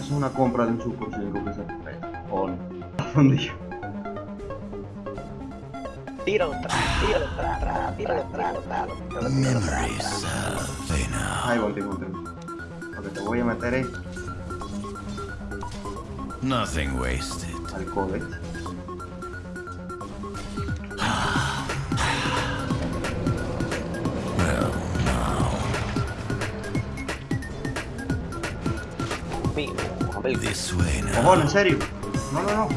es una compra de un Super 5 que se respeta. O no. ¿Dónde yo? Tíralo atrás, tíralo atrás, tíralo atrás, tíralo Memories of. Ahí un Porque te voy a meter es Nothing wasted. ¿eh? Ojo, en serio. No, no, no.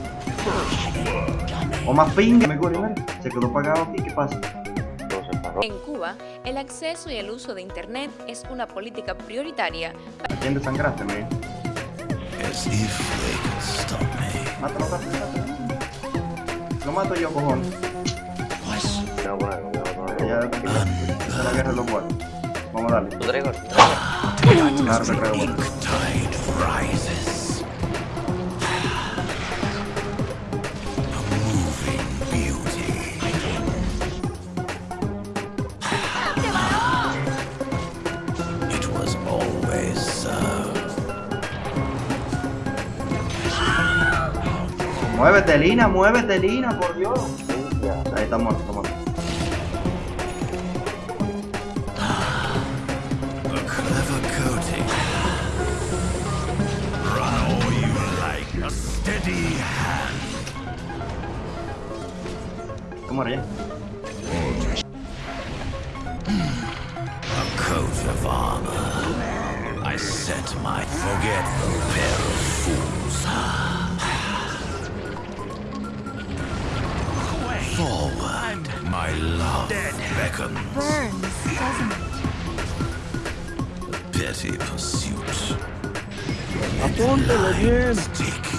O más pinga. Me corre, mira. Se quedó pagado aquí, ¿qué pasa? No se paró. En Cuba, el acceso y el uso de Internet es una política prioritaria ¿A quién desangraste, me? As if they could stop me. Mátalo, rápido, mátalo. Lo mato yo, cojón. Me voy a poner, me voy a poner. Ya, esa es la guerra de los guardias. Vamos a darle. ¿Tú Gregor? Claro que creo. Ink tide rises. A moving beauty. It was always so. Muévete, Lina, muévete, Lina, por Dios. Ya. Ahí está muerto, está muerto. Steady hand. Se muere ya. A coat of armor. I set my forgetful pair of fools. Forward, my love beckons. burns, doesn't it? A petty pursuit. Apúntale bien. Take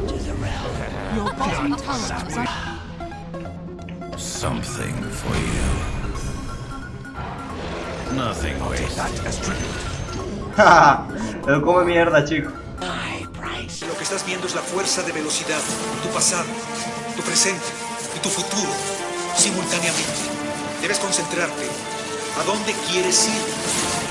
Your bottom tower is under Something for you. Nothing wasted. Él come mierda, chico. Lo que estás viendo es la fuerza de velocidad, tu pasado, tu presente y tu futuro, simultáneamente. Debes concentrarte. ¿A dónde quieres ir?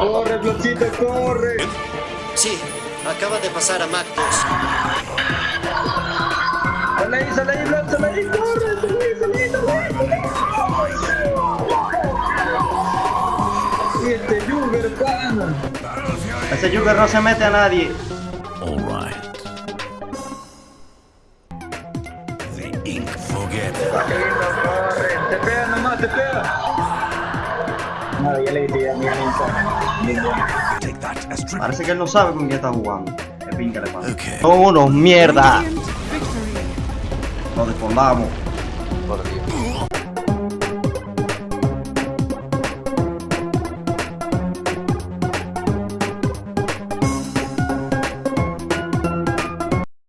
¡Corre, Flotito, corre! Sí, acaba de pasar a Mac 2. ¡Sale ahí, sale ahí, Flot, sale ahí, corre! ¡Sale ahí, sale ahí, sale ahí! Y este Jugger, pana. Ese Jugger no se mete a nadie. All right. The ink corre! ¡Te pega nomás, te pega! Le a. Parece que él no sabe con quién está jugando. Qué pinca le pasa. Okay. Son unos mierda. Nos desfondamos. Por Dios.